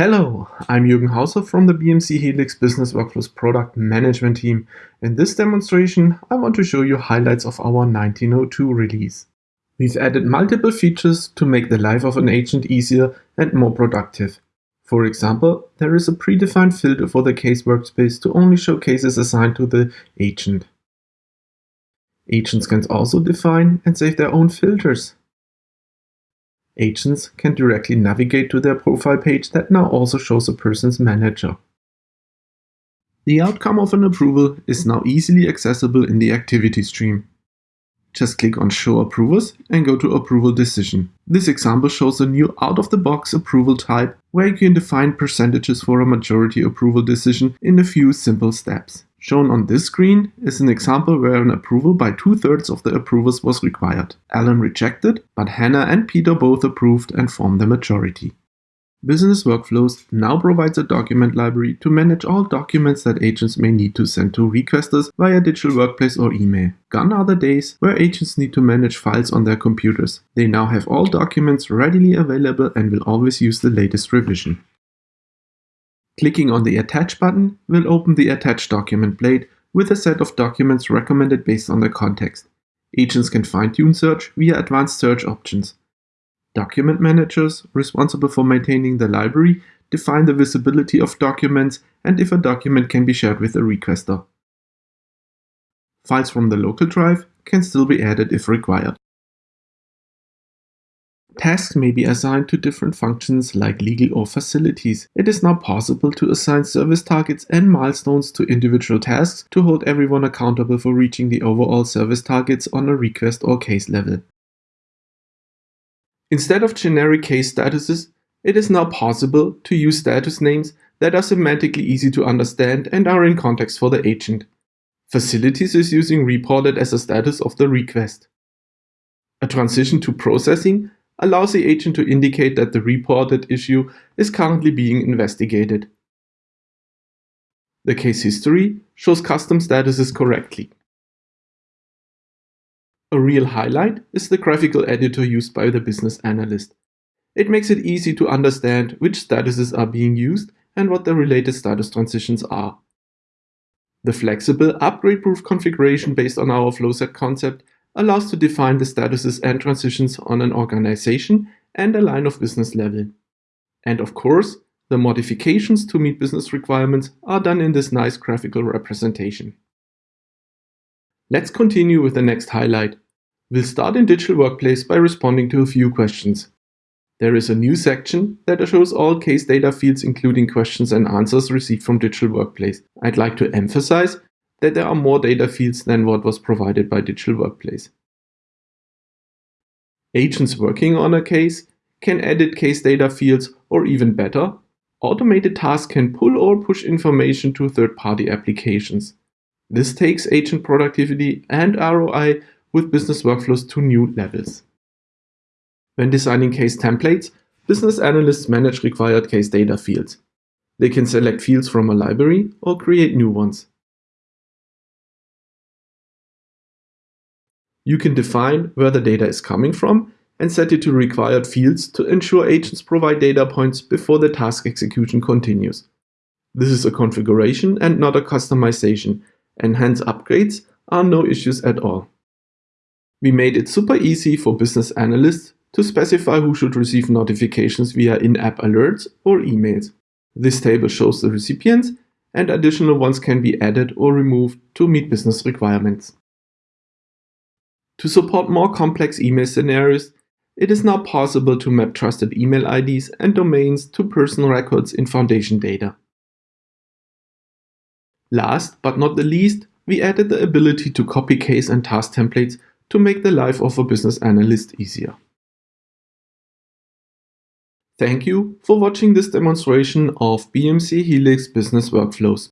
Hello, I'm Jürgen Hauser from the BMC Helix Business Workflows product management team. In this demonstration, I want to show you highlights of our 1902 release. We've added multiple features to make the life of an agent easier and more productive. For example, there is a predefined filter for the case workspace to only show cases assigned to the agent. Agents can also define and save their own filters. Agents can directly navigate to their profile page that now also shows a person's manager. The outcome of an approval is now easily accessible in the activity stream. Just click on Show Approvers and go to Approval Decision. This example shows a new out-of-the-box approval type where you can define percentages for a majority approval decision in a few simple steps. Shown on this screen is an example where an approval by two-thirds of the approvers was required. Alan rejected, but Hannah and Peter both approved and formed the majority. Business Workflows now provides a document library to manage all documents that agents may need to send to requesters via digital workplace or email. Gone are the days where agents need to manage files on their computers. They now have all documents readily available and will always use the latest revision. Clicking on the Attach button will open the Attach document blade with a set of documents recommended based on the context. Agents can fine-tune search via advanced search options. Document managers, responsible for maintaining the library, define the visibility of documents and if a document can be shared with a requester. Files from the local drive can still be added if required. Tasks may be assigned to different functions like legal or facilities. It is now possible to assign service targets and milestones to individual tasks to hold everyone accountable for reaching the overall service targets on a request or case level. Instead of generic case statuses, it is now possible to use status names that are semantically easy to understand and are in context for the agent. Facilities is using reported as a status of the request. A transition to processing allows the agent to indicate that the reported issue is currently being investigated. The case history shows custom statuses correctly. A real highlight is the graphical editor used by the business analyst. It makes it easy to understand which statuses are being used and what the related status transitions are. The flexible, upgrade-proof configuration based on our flowset concept allows to define the statuses and transitions on an organization and a line of business level. And of course, the modifications to meet business requirements are done in this nice graphical representation. Let's continue with the next highlight. We'll start in Digital Workplace by responding to a few questions. There is a new section that shows all case data fields including questions and answers received from Digital Workplace. I'd like to emphasize that there are more data fields than what was provided by Digital Workplace. Agents working on a case can edit case data fields or even better, automated tasks can pull or push information to third-party applications. This takes agent productivity and ROI with business workflows to new levels. When designing case templates, business analysts manage required case data fields. They can select fields from a library or create new ones. You can define where the data is coming from and set it to required fields to ensure agents provide data points before the task execution continues. This is a configuration and not a customization, and hence upgrades are no issues at all. We made it super easy for business analysts to specify who should receive notifications via in-app alerts or emails. This table shows the recipients and additional ones can be added or removed to meet business requirements. To support more complex email scenarios, it is now possible to map trusted email IDs and domains to personal records in Foundation data. Last but not the least, we added the ability to copy case and task templates to make the life of a business analyst easier. Thank you for watching this demonstration of BMC Helix Business Workflows.